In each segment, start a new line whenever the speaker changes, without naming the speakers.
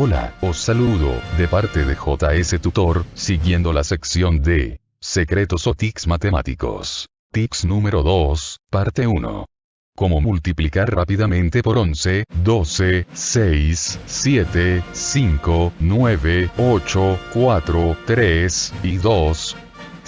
Hola, os saludo, de parte de JS Tutor, siguiendo la sección de Secretos o Tics Matemáticos. Tips número 2, parte 1. Cómo multiplicar rápidamente por 11, 12, 6, 7, 5, 9, 8, 4, 3 y 2,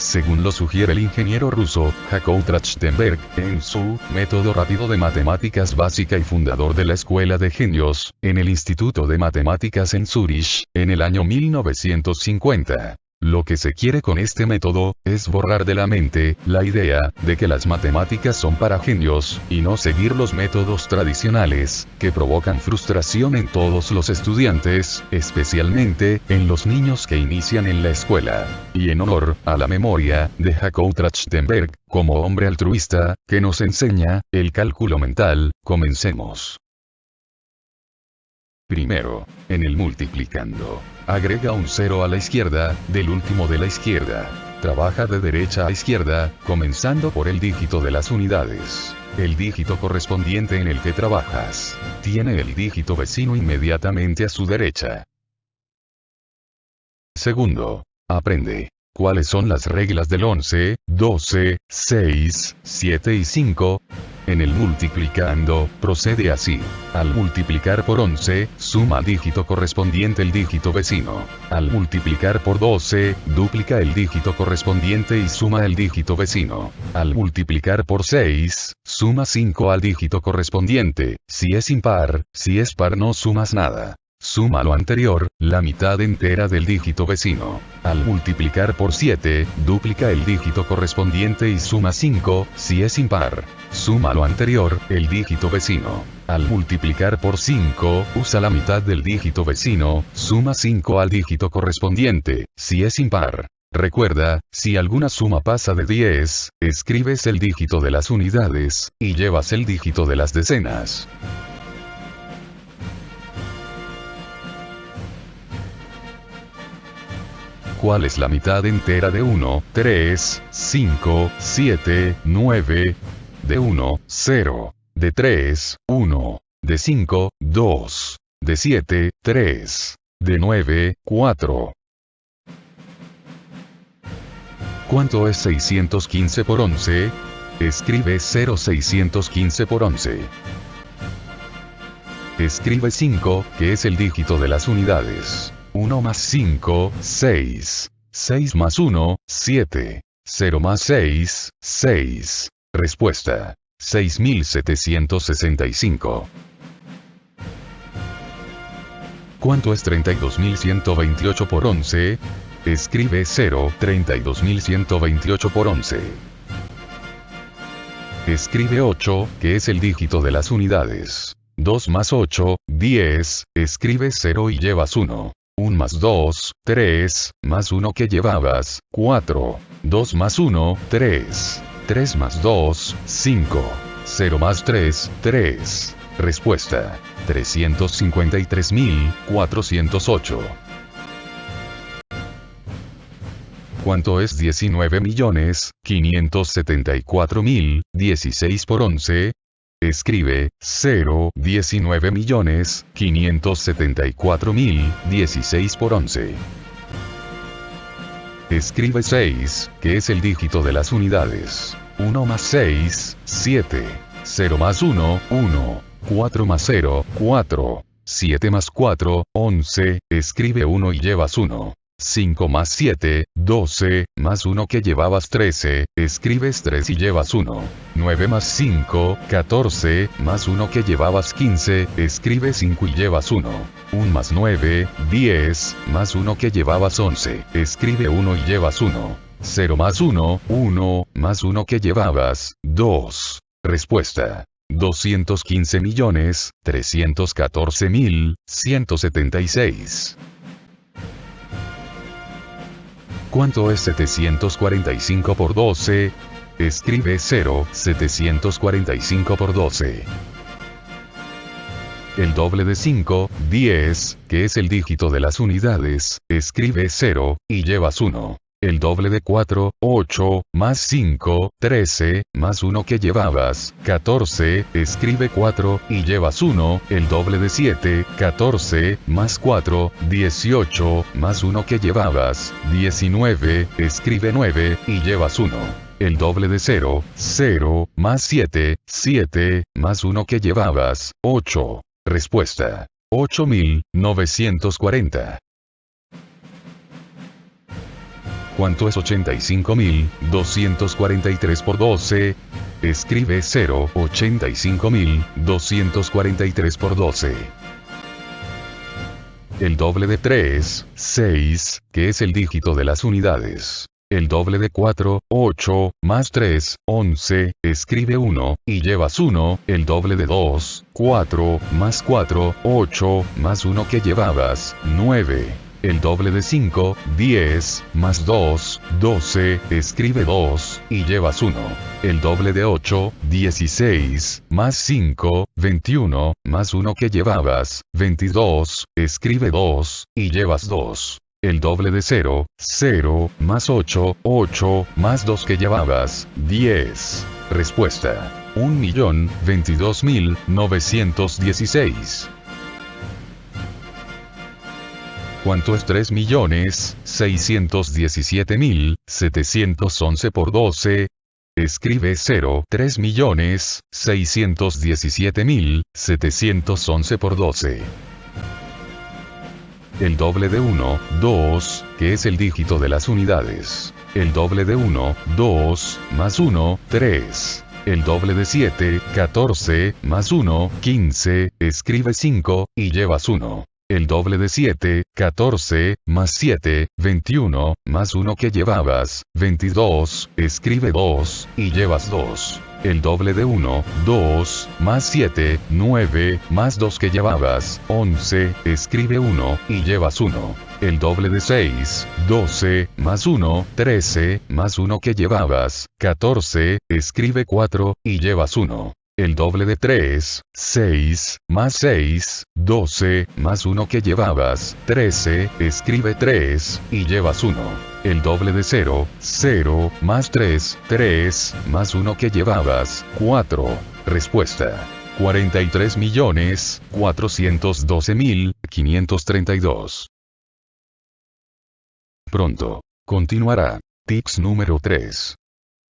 según lo sugiere el ingeniero ruso, Jakob Trachtenberg, en su Método Rápido de Matemáticas Básica y fundador de la Escuela de Genios, en el Instituto de Matemáticas en Zurich, en el año 1950. Lo que se quiere con este método, es borrar de la mente, la idea, de que las matemáticas son para genios, y no seguir los métodos tradicionales, que provocan frustración en todos los estudiantes, especialmente, en los niños que inician en la escuela. Y en honor, a la memoria, de Jakob Trachtenberg, como hombre altruista, que nos enseña, el cálculo mental, comencemos. Primero, en el multiplicando. Agrega un 0 a la izquierda, del último de la izquierda. Trabaja de derecha a izquierda, comenzando por el dígito de las unidades. El dígito correspondiente en el que trabajas. Tiene el dígito vecino inmediatamente a su derecha. Segundo. Aprende. ¿Cuáles son las reglas del 11, 12, 6, 7 y 5? En el multiplicando, procede así. Al multiplicar por 11, suma dígito correspondiente el dígito vecino. Al multiplicar por 12, duplica el dígito correspondiente y suma el dígito vecino. Al multiplicar por 6, suma 5 al dígito correspondiente. Si es impar, si es par no sumas nada. Suma lo anterior, la mitad entera del dígito vecino. Al multiplicar por 7, duplica el dígito correspondiente y suma 5, si es impar. Suma lo anterior, el dígito vecino. Al multiplicar por 5, usa la mitad del dígito vecino, suma 5 al dígito correspondiente, si es impar. Recuerda, si alguna suma pasa de 10, escribes el dígito de las unidades, y llevas el dígito de las decenas. ¿Cuál es la mitad entera de 1, 3, 5, 7, 9? De 1, 0. De 3, 1. De 5, 2. De 7, 3. De 9, 4. ¿Cuánto es 615 por 11? Escribe 0615 por 11. Escribe 5, que es el dígito de las unidades. 1 más 5, 6. 6 más 1, 7. 0 más 6, 6. Respuesta. 6765. ¿Cuánto es 32.128 por 11? Escribe 0, 32.128 por 11. Escribe 8, que es el dígito de las unidades. 2 más 8, 10, escribe 0 y llevas 1. 1 más 2, 3, más 1 que llevabas, 4. 2 más 1, 3. 3 más 2, 5. 0 más 3, 3. Respuesta. 353.408. ¿Cuánto es 19.574.016 por 11? Escribe 0, 19 millones, 574 mil, 16 por 11. Escribe 6, que es el dígito de las unidades. 1 más 6, 7. 0 más 1, 1. 4 más 0, 4. 7 más 4, 11. Escribe 1 y llevas 1. 5 más 7, 12, más 1 que llevabas 13, escribes 3 y llevas 1. 9 más 5, 14, más 1 que llevabas 15, escribes 5 y llevas 1. 1 más 9, 10, más 1 que llevabas 11, escribe 1 y llevas 1. 0 más 1, 1, más 1 que llevabas, 2. Respuesta. 215 millones, 314 mil, 176. ¿Cuánto es 745 por 12? Escribe 0, 745 por 12. El doble de 5, 10, que es el dígito de las unidades, escribe 0, y llevas 1. El doble de 4, 8, más 5, 13, más 1 que llevabas, 14, escribe 4, y llevas 1, el doble de 7, 14, más 4, 18, más 1 que llevabas, 19, escribe 9, y llevas 1 el doble de 0, 0, más 7, 7, más 1 que llevabas, 8. Respuesta. 8940. ¿Cuánto es 85.243 por 12? Escribe 0, 85.243 por 12. El doble de 3, 6, que es el dígito de las unidades. El doble de 4, 8, más 3, 11, escribe 1, y llevas 1, el doble de 2, 4, más 4, 8, más 1 que llevabas, 9. El doble de 5, 10, más 2, 12, escribe 2, y llevas 1. El doble de 8, 16, más 5, 21, más 1 que llevabas, 22, escribe 2, y llevas 2 el doble de 0, 0, más 8, 8, más 2 que llevabas, 10. Respuesta. 1.022.916. ¿Cuánto es 3.617.711 por 12? Escribe 0, 3.617.711 por 12 el doble de 1, 2, que es el dígito de las unidades. El doble de 1, 2, más 1, 3. El doble de 7, 14, más 1, 15, escribe 5, y llevas 1. El doble de 7, 14, más 7, 21, más 1 que llevabas, 22, escribe 2, y llevas 2 el doble de 1, 2, más 7, 9, más 2 que llevabas, 11, escribe 1, y llevas 1. El doble de 6, 12, más 1, 13, más 1 que llevabas, 14, escribe 4, y llevas 1 el doble de 3, 6, más 6, 12, más 1 que llevabas, 13, escribe 3, y llevas 1. El doble de 0, 0, más 3, 3, más 1 que llevabas, 4. Respuesta. 43 millones, 412 mil, 532. Pronto. Continuará. Tips número 3.